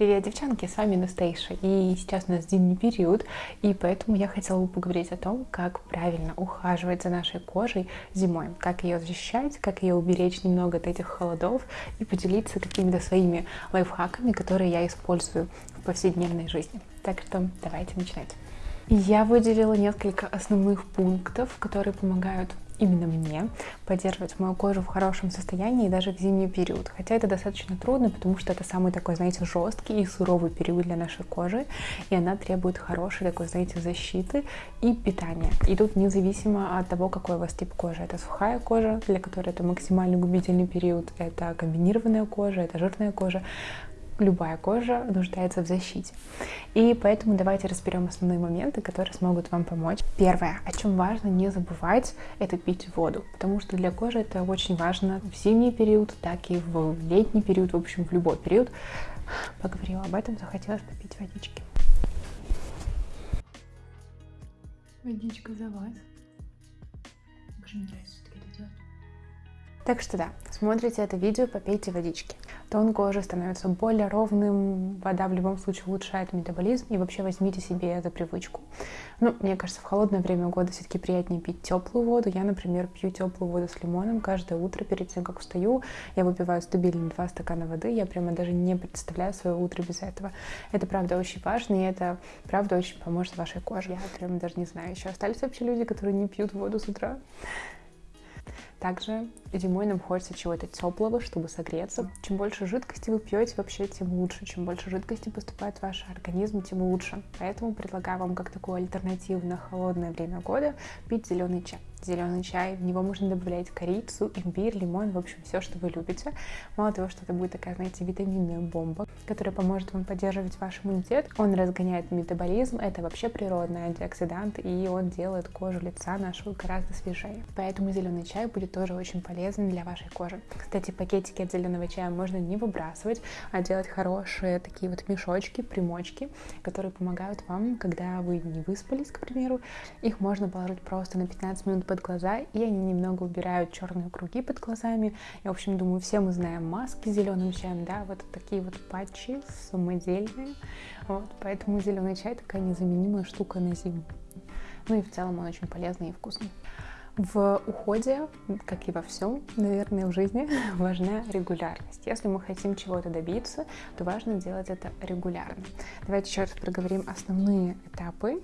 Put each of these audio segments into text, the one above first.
Привет, девчонки, с вами Настейша, и сейчас у нас зимний период, и поэтому я хотела бы поговорить о том, как правильно ухаживать за нашей кожей зимой, как ее защищать, как ее уберечь немного от этих холодов и поделиться какими-то своими лайфхаками, которые я использую в повседневной жизни. Так что давайте начинать. Я выделила несколько основных пунктов, которые помогают именно мне поддерживать мою кожу в хорошем состоянии даже в зимний период. Хотя это достаточно трудно, потому что это самый такой, знаете, жесткий и суровый период для нашей кожи, и она требует хорошей такой, знаете, защиты и питания. И тут независимо от того, какой у вас тип кожи. Это сухая кожа, для которой это максимально губительный период, это комбинированная кожа, это жирная кожа любая кожа нуждается в защите. И поэтому давайте разберем основные моменты, которые смогут вам помочь. Первое, о чем важно не забывать, это пить воду, потому что для кожи это очень важно в зимний период, так и в летний период, в общем, в любой период. Поговорила об этом, захотелось попить водички. Водичка за вас. Очень нравится. Так что да, смотрите это видео, попейте водички тон кожи становится более ровным, вода в любом случае улучшает метаболизм, и вообще возьмите себе эту привычку. Ну, мне кажется, в холодное время года все-таки приятнее пить теплую воду. Я, например, пью теплую воду с лимоном каждое утро перед тем, как встаю. Я выпиваю стабильно 2 стакана воды. Я прямо даже не представляю свое утро без этого. Это, правда, очень важно, и это, правда, очень поможет вашей коже. Я прямо даже не знаю, еще остались вообще люди, которые не пьют воду с утра. Также зимой нам хочется чего-то теплого, чтобы согреться. Чем больше жидкости вы пьете, вообще, тем лучше. Чем больше жидкости поступает в ваш организм, тем лучше. Поэтому предлагаю вам как такую альтернативу на холодное время года пить зеленый чай зеленый чай, в него можно добавлять корицу, имбирь, лимон, в общем, все, что вы любите. Мало того, что это будет такая, знаете, витаминная бомба, которая поможет вам поддерживать ваш иммунитет, он разгоняет метаболизм, это вообще природный антиоксидант, и он делает кожу лица нашего гораздо свежее. Поэтому зеленый чай будет тоже очень полезен для вашей кожи. Кстати, пакетики от зеленого чая можно не выбрасывать, а делать хорошие такие вот мешочки, примочки, которые помогают вам, когда вы не выспались, к примеру, их можно положить просто на 15 минут под глаза, и они немного убирают черные круги под глазами. Я, в общем, думаю, все мы знаем маски с зеленым чаем, да, вот такие вот патчи самодельные. Вот, поэтому зеленый чай такая незаменимая штука на зиму. Ну и в целом он очень полезный и вкусный. В уходе, как и во всем, наверное, в жизни, важна регулярность. Если мы хотим чего-то добиться, то важно делать это регулярно. Давайте еще раз проговорим основные этапы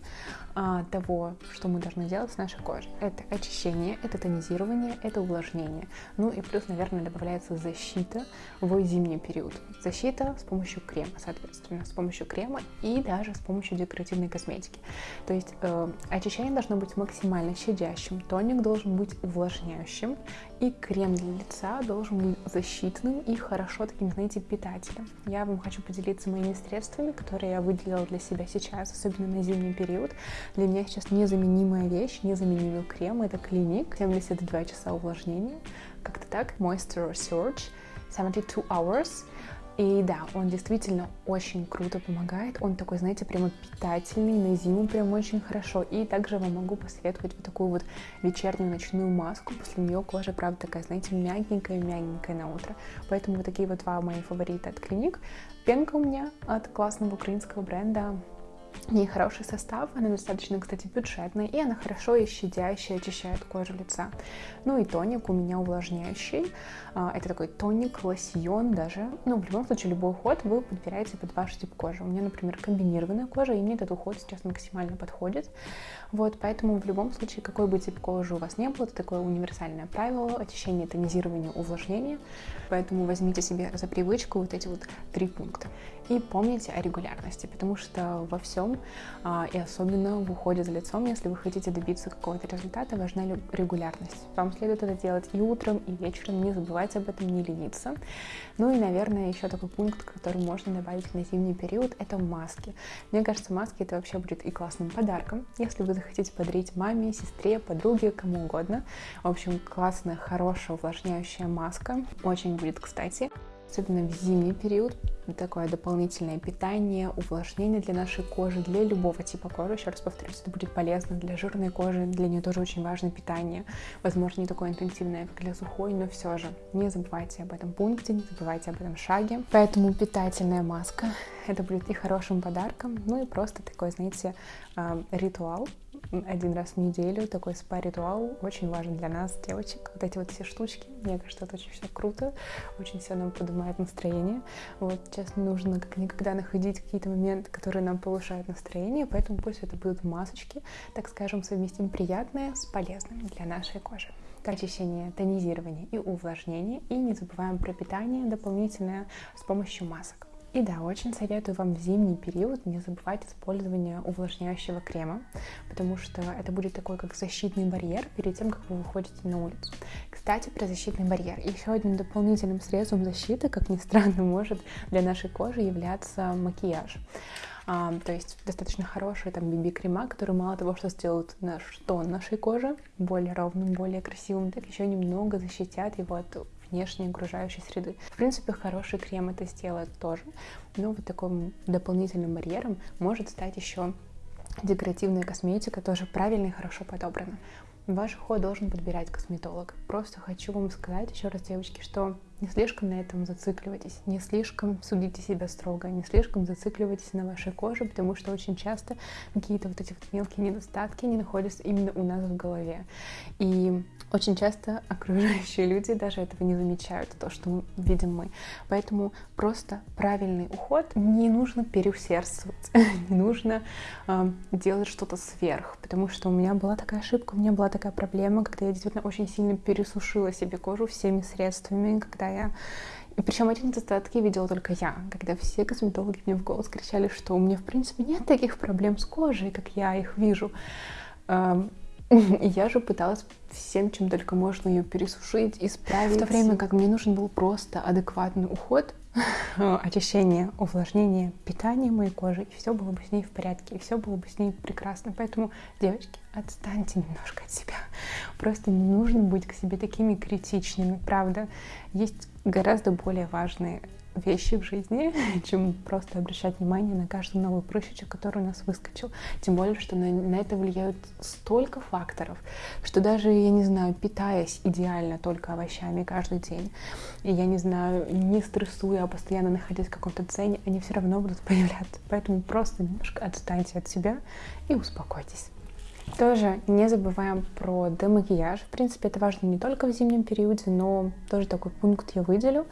а, того, что мы должны делать с нашей кожей. Это очищение, это тонизирование, это увлажнение. Ну и плюс, наверное, добавляется защита в зимний период. Защита с помощью крема, соответственно, с помощью крема и даже с помощью декоративной косметики. То есть э, очищение должно быть максимально щадящим, тоник должен быть увлажняющим, и крем для лица должен быть защитным и хорошо таким, знаете, питателем. Я вам хочу поделиться моими средствами, которые я выделила для себя сейчас, особенно на зимний период. Для меня сейчас незаменимая вещь, незаменимый крем. Это клиник, 72 часа увлажнения. Как-то так. Moisture Surge, 72 hours. И да, он действительно очень круто помогает. Он такой, знаете, прямо питательный, на зиму прям очень хорошо. И также вам могу посоветовать вот такую вот вечернюю ночную маску. После нее кожа, правда, такая, знаете, мягенькая-мягенькая на утро. Поэтому вот такие вот два мои фавориты от клиник. Пенка у меня от классного украинского бренда у нее хороший состав, она достаточно, кстати, бюджетная, и она хорошо и щадящая, очищает кожу лица. Ну и тоник у меня увлажняющий. А, это такой тоник, лосьон даже. Ну, в любом случае, любой уход вы подбираете под ваш тип кожи. У меня, например, комбинированная кожа, и мне этот уход сейчас максимально подходит. Вот, поэтому в любом случае, какой бы тип кожи у вас не был, это такое универсальное правило очищение, тонизирование, увлажнение. Поэтому возьмите себе за привычку вот эти вот три пункта. И помните о регулярности, потому что во всем, а, и особенно в уходе за лицом, если вы хотите добиться какого-то результата, важна регулярность. Вам следует это делать и утром, и вечером, не забывайте об этом, не лениться. Ну и, наверное, еще такой пункт, который можно добавить на зимний период, это маски. Мне кажется, маски это вообще будет и классным подарком, если вы захотите подарить маме, сестре, подруге, кому угодно. В общем, классная, хорошая, увлажняющая маска. Очень будет кстати. Особенно в зимний период, такое дополнительное питание, увлажнение для нашей кожи, для любого типа кожи. Еще раз повторюсь, это будет полезно для жирной кожи, для нее тоже очень важно питание. Возможно, не такое интенсивное, как для сухой, но все же не забывайте об этом пункте, не забывайте об этом шаге. Поэтому питательная маска, это будет и хорошим подарком, ну и просто такой, знаете, а, ритуал, один раз в неделю, такой спа-ритуал, очень важен для нас, девочек. Вот эти вот все штучки, мне кажется, это очень все круто, очень все нам поднимает настроение. Вот, честно, нужно как никогда находить какие-то моменты, которые нам повышают настроение, поэтому пусть это будут масочки, так скажем, совместим приятное с полезным для нашей кожи очищение, тонизирование и увлажнение. И не забываем про питание дополнительное с помощью масок. И да, очень советую вам в зимний период не забывать использование увлажняющего крема, потому что это будет такой как защитный барьер перед тем, как вы выходите на улицу. Кстати, про защитный барьер. Еще одним дополнительным средством защиты, как ни странно, может для нашей кожи являться макияж. А, то есть достаточно хорошие там BB-крема, которые мало того, что сделают наш тон нашей кожи более ровным, более красивым, так еще немного защитят его от внешней окружающей среды. В принципе, хороший крем это сделает тоже, но вот таким дополнительным барьером может стать еще декоративная косметика, тоже правильно и хорошо подобрана. Ваш уход должен подбирать косметолог. Просто хочу вам сказать еще раз, девочки, что не слишком на этом зацикливайтесь, не слишком судите себя строго, не слишком зацикливайтесь на вашей коже, потому что очень часто какие-то вот эти вот мелкие недостатки не находятся именно у нас в голове. И очень часто окружающие люди даже этого не замечают, то, что видим мы. Поэтому просто правильный уход не нужно переусердствовать, не нужно э, делать что-то сверх, потому что у меня была такая ошибка, у меня была такая проблема, когда я действительно очень сильно пересушила себе кожу всеми средствами, когда когда я... И причем эти недостатки видела только я, когда все косметологи мне в голос кричали, что у меня, в принципе, нет таких проблем с кожей, как я их вижу. И я же пыталась всем, чем только можно ее пересушить, исправить. В то время как мне нужен был просто адекватный уход, очищение, увлажнение, питание моей кожи, и все было бы с ней в порядке, и все было бы с ней прекрасно. Поэтому, девочки, отстаньте немножко от себя. Просто не нужно быть к себе такими критичными, правда. Есть гораздо более важные вещи в жизни, чем просто обращать внимание на каждый новый прыщичек, который у нас выскочил. Тем более, что на, на это влияют столько факторов, что даже, я не знаю, питаясь идеально только овощами каждый день, и я не знаю, не стрессуя, а постоянно находясь в каком-то цене, они все равно будут появляться. Поэтому просто немножко отстаньте от себя и успокойтесь. Тоже не забываем про демакияж. В принципе, это важно не только в зимнем периоде, но тоже такой пункт я выделю.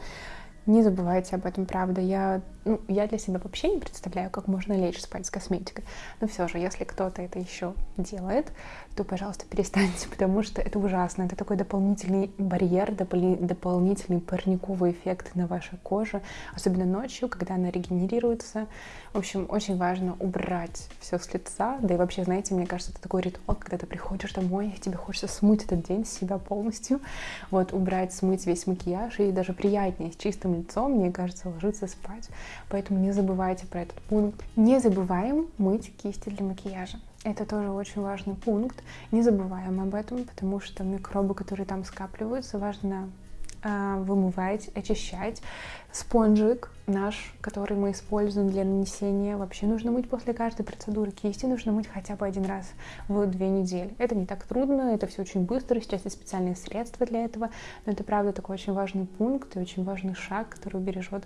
Не забывайте об этом, правда. Я, ну, я для себя вообще не представляю, как можно лечь спать с косметикой. Но все же, если кто-то это еще делает, то, пожалуйста, перестаньте, потому что это ужасно. Это такой дополнительный барьер, допол- дополнительный парниковый эффект на вашей коже, особенно ночью, когда она регенерируется. В общем, очень важно убрать все с лица. Да и вообще, знаете, мне кажется, это такой ритуал, когда ты приходишь домой, и тебе хочется смыть этот день с себя полностью. Вот, убрать, смыть весь макияж, и даже приятнее с чистым лицом, мне кажется, ложиться спать. Поэтому не забывайте про этот пункт. Не забываем мыть кисти для макияжа. Это тоже очень важный пункт. Не забываем об этом, потому что микробы, которые там скапливаются, важно э, вымывать, очищать. Спонжик наш, который мы используем для нанесения, вообще нужно мыть после каждой процедуры. Кисти нужно мыть хотя бы один раз в две недели. Это не так трудно, это все очень быстро, сейчас есть специальные средства для этого, но это правда такой очень важный пункт и очень важный шаг, который убережет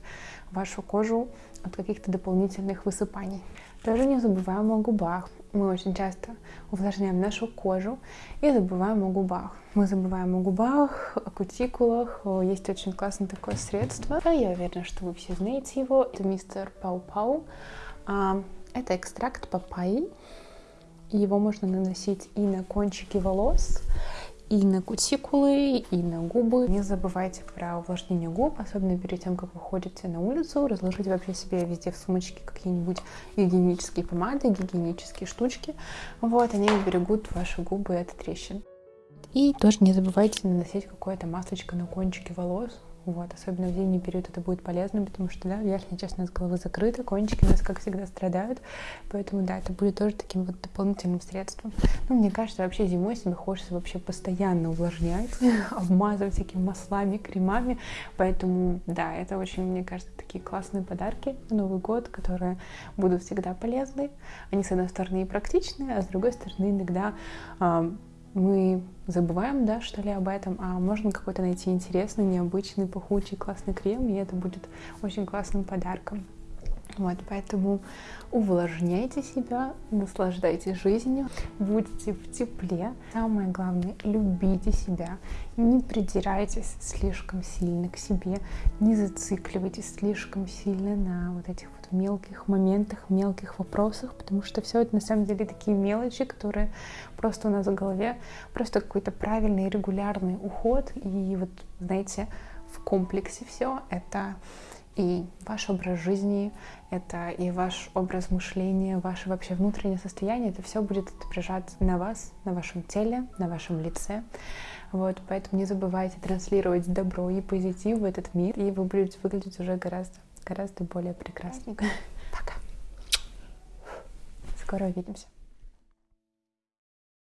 вашу кожу от каких-то дополнительных высыпаний. Тоже не забываем о губах. Мы очень часто увлажняем нашу кожу и забываем о губах. Мы забываем о губах, о кутикулах. Есть очень классное такое средство. Я уверена, что вы все знаете его. Это мистер Пау-Пау. А, это экстракт папайи. Его можно наносить и на кончики волос, и на кутикулы, и на губы. Не забывайте про увлажнение губ, особенно перед тем, как вы ходите на улицу. Разложите вообще себе везде в сумочке какие-нибудь гигиенические помады, гигиенические штучки. Вот, они берегут ваши губы от трещин. И тоже не забывайте наносить какое-то масочка на кончики волос. Вот, особенно в зимний период это будет полезно, потому что, да, верхняя часть у нас головы закрыта, кончики у нас, как всегда, страдают. Поэтому, да, это будет тоже таким вот дополнительным средством. Ну, мне кажется, вообще зимой себе хочется вообще постоянно увлажнять, обмазывать всякими маслами, кремами. Поэтому, да, это очень, мне кажется, такие классные подарки на Новый год, которые будут всегда полезны. Они, с одной стороны, и практичные, а с другой стороны, иногда мы забываем, да, что ли, об этом, а можно какой-то найти интересный, необычный, пахучий, классный крем, и это будет очень классным подарком. Вот, поэтому увлажняйте себя, наслаждайтесь жизнью, будьте в тепле. Самое главное, любите себя, не придирайтесь слишком сильно к себе, не зацикливайтесь слишком сильно на вот этих вот мелких моментах, мелких вопросах, потому что все это на самом деле такие мелочи, которые просто у нас в голове, просто какой-то правильный регулярный уход, и вот, знаете, в комплексе все это и ваш образ жизни, это и ваш образ мышления, ваше вообще внутреннее состояние, это все будет отображаться на вас, на вашем теле, на вашем лице. Вот, поэтому не забывайте транслировать добро и позитив в этот мир, и вы будете выглядеть уже гораздо, гораздо более прекрасненько. Пока. Скоро увидимся.